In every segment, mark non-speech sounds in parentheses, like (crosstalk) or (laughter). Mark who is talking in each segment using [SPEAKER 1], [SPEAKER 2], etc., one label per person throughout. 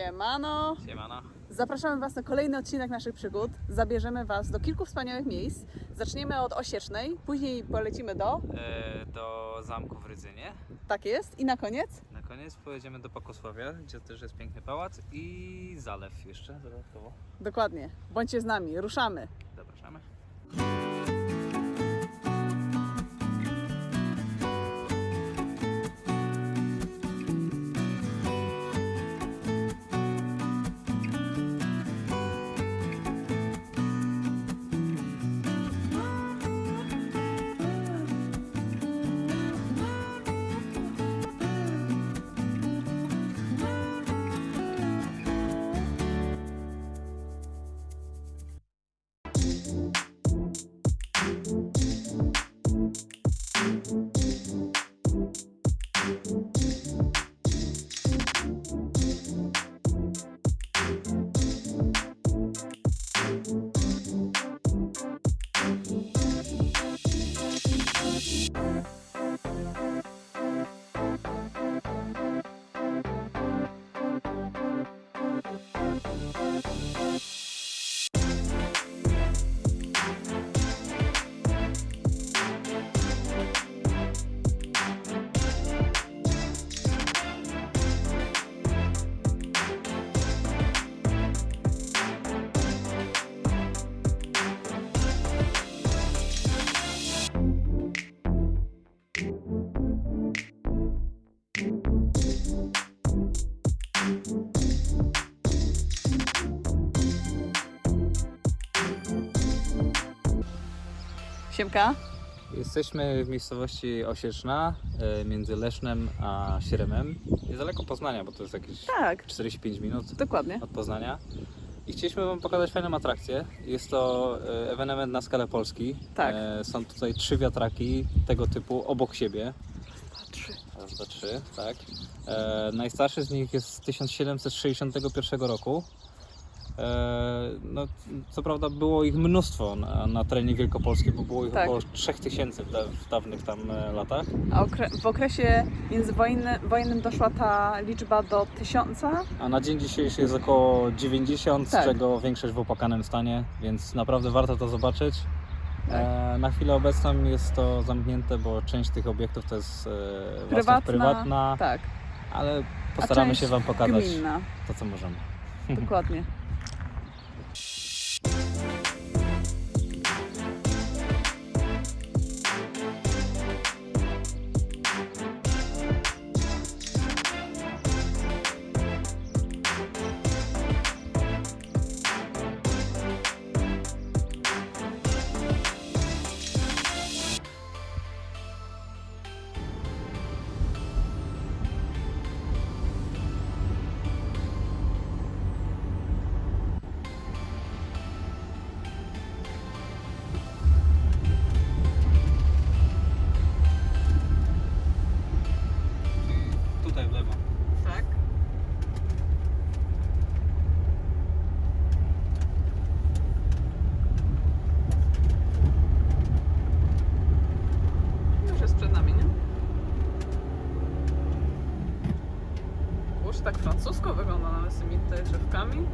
[SPEAKER 1] Siemano!
[SPEAKER 2] Siemano.
[SPEAKER 1] Zapraszamy Was na kolejny odcinek naszych przygód. Zabierzemy Was do kilku wspaniałych miejsc. Zaczniemy od Osiecznej, później polecimy do,
[SPEAKER 2] E, do zamku w Rydzynie.
[SPEAKER 1] tak jest, i na koniec
[SPEAKER 2] Na koniec pojedziemy do Pakosławia, gdzie też jest piękny pałac i zalew jeszcze dodatkowo.
[SPEAKER 1] dokładnie. Bądźcie z nami, ruszamy.
[SPEAKER 2] Zapraszamy.
[SPEAKER 1] Siemka.
[SPEAKER 2] Jesteśmy w miejscowości Osieczna, e, między Lesznem a Śremem. Niedaleko Poznania, bo to jest jakieś
[SPEAKER 1] Tak,
[SPEAKER 2] 45 minut
[SPEAKER 1] dokładnie.
[SPEAKER 2] od Poznania. I chcieliśmy Wam pokazać fajną atrakcję. Jest to e, ewenement na skalę Polski.
[SPEAKER 1] Tak.
[SPEAKER 2] E, Są tutaj trzy wiatraki tego typu obok siebie.
[SPEAKER 1] Trzy.
[SPEAKER 2] Raz, dwa, trzy, tak. E, najstarszy z nich jest z 1761 roku. E, no, co prawda było ich mnóstwo na, na terenie Wielkopolski, bo było ich
[SPEAKER 1] Tak.
[SPEAKER 2] około 3000 w, da, w dawnych tam e, latach.
[SPEAKER 1] A okre- w okresie międzywojennym doszła ta liczba do tysiąca.
[SPEAKER 2] A na dzień dzisiejszy jest około 90,
[SPEAKER 1] Tak.
[SPEAKER 2] z czego większość w opłakanym stanie, więc naprawdę warto to zobaczyć.
[SPEAKER 1] Tak.
[SPEAKER 2] E, na chwilę obecną jest to zamknięte, bo część tych obiektów to jest e,
[SPEAKER 1] Prywatna.
[SPEAKER 2] prywatna,
[SPEAKER 1] Tak,
[SPEAKER 2] ale postaramy się Wam pokazać
[SPEAKER 1] gminna.
[SPEAKER 2] to, co możemy.
[SPEAKER 1] Dokładnie. (laughs) drzewkami.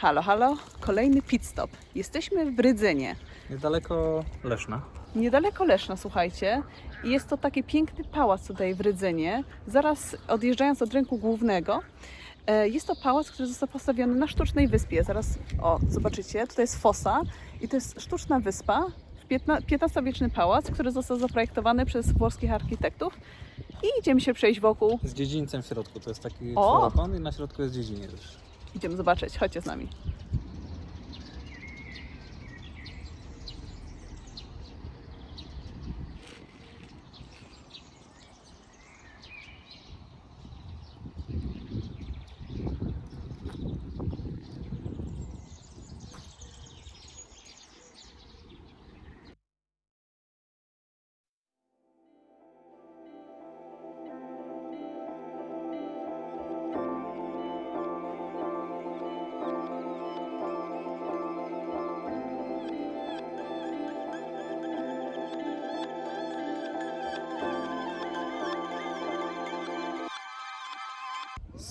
[SPEAKER 1] Halo, halo, kolejny pit stop. Jesteśmy w Rydzynie.
[SPEAKER 2] Niedaleko Leszna.
[SPEAKER 1] Niedaleko Leszna, słuchajcie. I jest to taki piękny pałac tutaj w Rydzynie, zaraz odjeżdżając od rynku głównego. E, Jest to pałac, który został postawiony na sztucznej wyspie. Zaraz, o, zobaczycie, tutaj jest fosa i to jest sztuczna wyspa, XV-wieczny pałac, który został zaprojektowany przez włoskich architektów. I idziemy się przejść wokół.
[SPEAKER 2] Z dziedzińcem w środku. To jest taki czworokąt i na środku jest dziedziniec.
[SPEAKER 1] Idziemy zobaczyć, chodźcie z nami.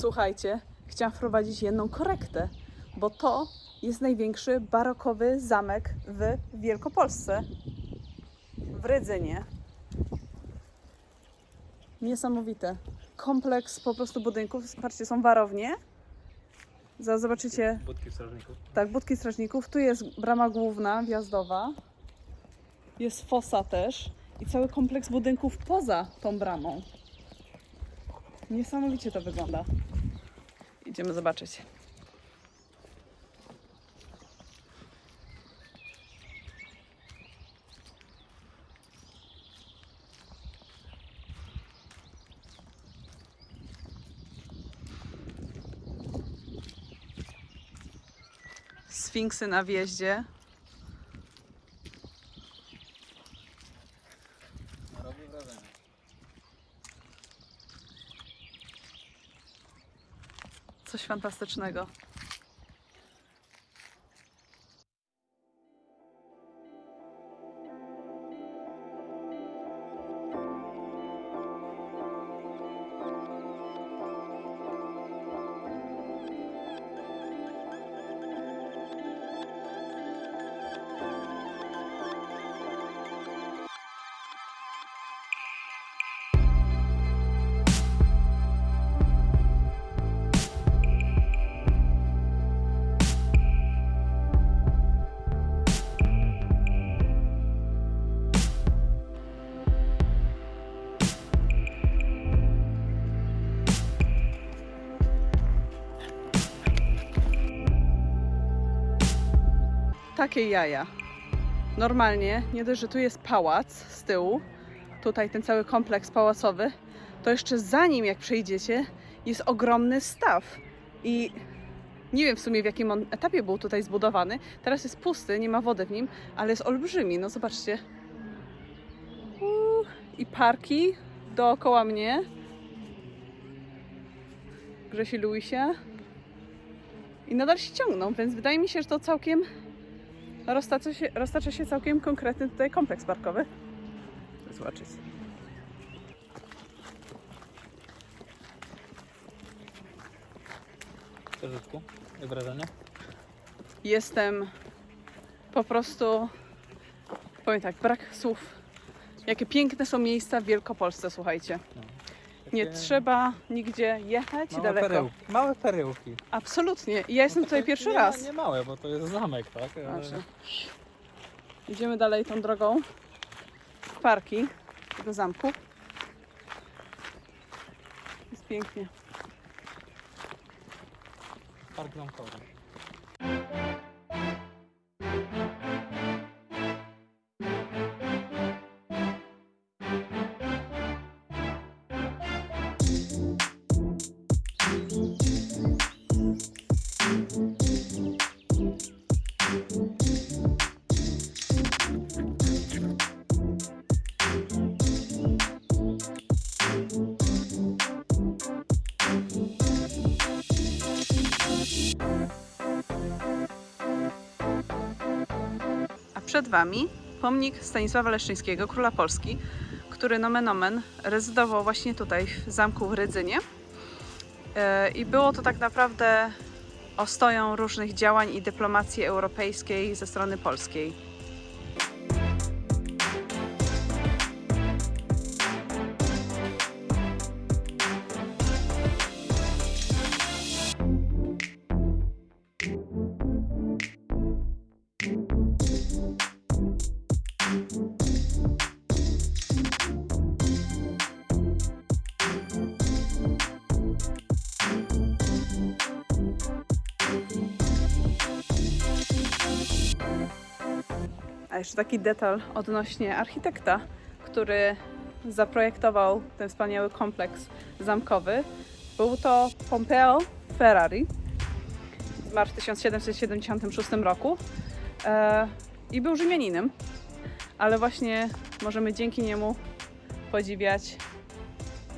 [SPEAKER 1] Słuchajcie, chciałam wprowadzić jedną korektę, bo to jest największy barokowy zamek w Wielkopolsce. W Rydzynie. Niesamowite. Kompleks po prostu budynków. Patrzcie, są warownie. Zaraz zobaczycie,
[SPEAKER 2] Budki strażników.
[SPEAKER 1] tak, budki strażników. Tu jest brama główna, wjazdowa. Jest fosa też. I cały kompleks budynków poza tą bramą. Niesamowicie to wygląda. Idziemy zobaczyć. Sfinksy na wjeździe. Fantastycznego. Takie jaja. Normalnie, nie dość, że tu jest pałac z tyłu, tutaj ten cały kompleks pałacowy, to jeszcze za nim, jak przejdziecie, jest ogromny staw. I nie wiem w sumie w jakim on etapie był tutaj zbudowany. Teraz jest pusty, nie ma wody w nim, ale jest olbrzymi. No zobaczcie. Uuu, I parki dookoła mnie. Grzesi Luisie. I nadal się ciągną, więc wydaje mi się, że to całkiem roztacza się, roztacza się całkiem konkretny tutaj kompleks parkowy. Zobaczyć.
[SPEAKER 2] Księżyczku, jak wrażenie?
[SPEAKER 1] Jestem po prostu, powiem tak, brak słów. Jakie piękne są miejsca w Wielkopolsce, słuchajcie.
[SPEAKER 2] No.
[SPEAKER 1] Nie trzeba nigdzie jechać
[SPEAKER 2] małe
[SPEAKER 1] daleko.
[SPEAKER 2] Perełki. Małe perełki.
[SPEAKER 1] Absolutnie. Ja jestem tutaj
[SPEAKER 2] tak
[SPEAKER 1] pierwszy
[SPEAKER 2] nie,
[SPEAKER 1] raz.
[SPEAKER 2] Nie małe, bo to jest zamek, tak?
[SPEAKER 1] Znaczy, idziemy dalej tą drogą w parki tego zamku. Jest pięknie.
[SPEAKER 2] Park zamkowy.
[SPEAKER 1] Przed Wami pomnik Stanisława Leszczyńskiego, króla Polski, który nomen omen rezydował właśnie tutaj w zamku w Rydzynie. E, I było to tak naprawdę ostoją różnych działań i dyplomacji europejskiej ze strony polskiej. Jeszcze taki detal odnośnie architekta, który zaprojektował ten wspaniały kompleks zamkowy. Był to Pompeo Ferrari. Zmarł w 1776 roku e, i był Rzymianinem, ale właśnie możemy dzięki niemu podziwiać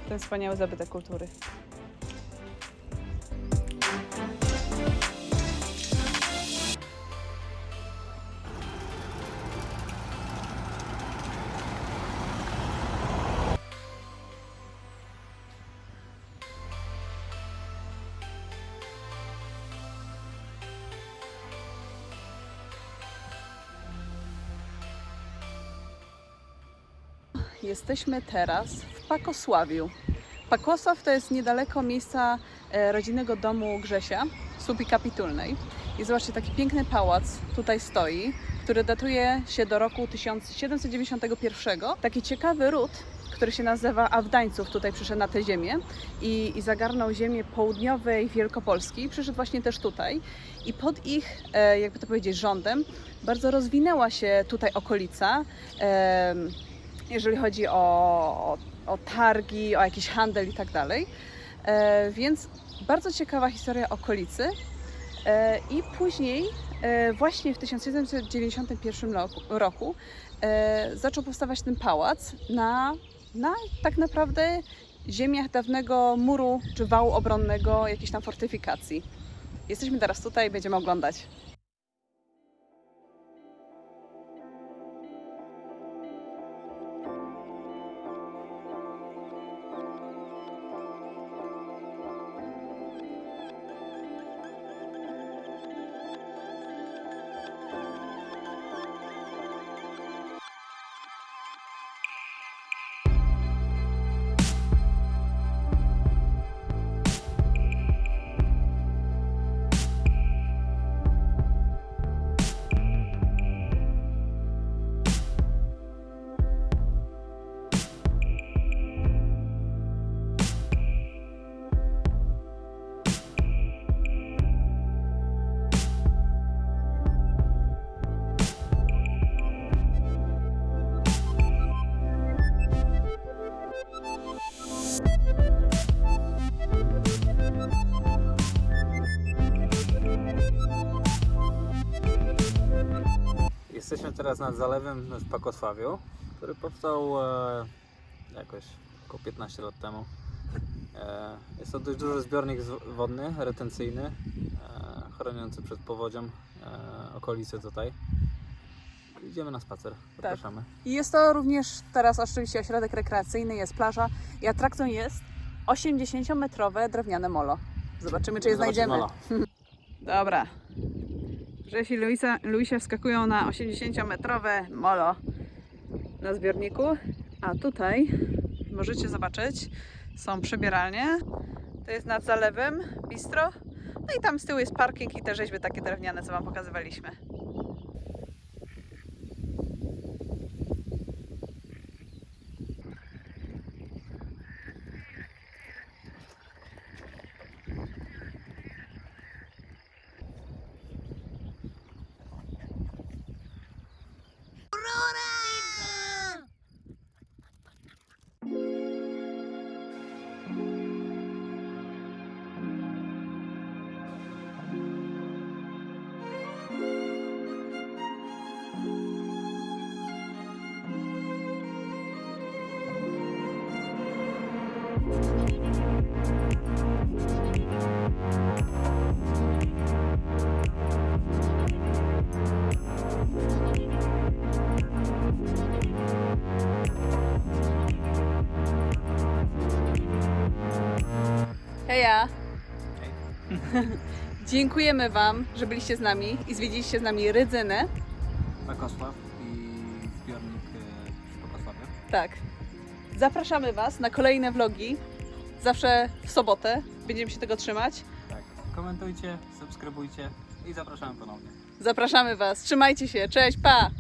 [SPEAKER 1] ten wspaniały zabytek kultury. Jesteśmy teraz w Pakosławiu. Pakosław to jest niedaleko miejsca e, rodzinnego domu Grzesia, słupi kapitulnej. I zobaczcie, taki piękny pałac tutaj stoi, który datuje się do roku 1791. Taki ciekawy ród, który się nazywa Awdańców, tutaj przyszedł na tę ziemię i, i zagarnął ziemię południowej Wielkopolski. Przyszedł właśnie też tutaj i pod ich, e, jakby to powiedzieć, rządem bardzo rozwinęła się tutaj okolica. Jeżeli chodzi o, o, o targi, o jakiś handel i tak dalej. E, Więc bardzo ciekawa historia okolicy. E, I później, e, właśnie w 1791 roku, roku zaczął powstawać ten pałac na, na tak naprawdę ziemiach dawnego muru czy wału obronnego, jakiejś tam fortyfikacji. Jesteśmy teraz tutaj i będziemy oglądać.
[SPEAKER 2] Teraz nad zalewem w Pakosławiu, który powstał e, jakoś około 15 lat temu. E, jest to dość duży zbiornik wodny, retencyjny, e, chroniący przed powodzią e, okolice tutaj. Idziemy na spacer, zapraszamy.
[SPEAKER 1] I jest to również teraz oczywiście ośrodek rekreacyjny, jest plaża i atrakcją jest 80-metrowe drewniane molo. Zobaczymy, czy je
[SPEAKER 2] Zobaczymy
[SPEAKER 1] znajdziemy.
[SPEAKER 2] molo. (laughs)
[SPEAKER 1] Dobra. Grzesi i Luisa, Luisia wskakują na 80-metrowe molo na zbiorniku, a tutaj możecie zobaczyć, są przebieralnie. To jest nad zalewem, bistro. No i tam z tyłu jest parking i te rzeźby takie drewniane, co Wam pokazywaliśmy. Heja! (laughs) Dziękujemy Wam, że byliście z nami i zwiedziliście z nami Rydzynę.
[SPEAKER 2] Pakosław i zbiornik e, przy Pakosławie.
[SPEAKER 1] Tak. Zapraszamy Was na kolejne vlogi. Zawsze w sobotę. Będziemy się tego trzymać.
[SPEAKER 2] Tak. Komentujcie, subskrybujcie i zapraszamy ponownie.
[SPEAKER 1] Zapraszamy Was. Trzymajcie się. Cześć, pa!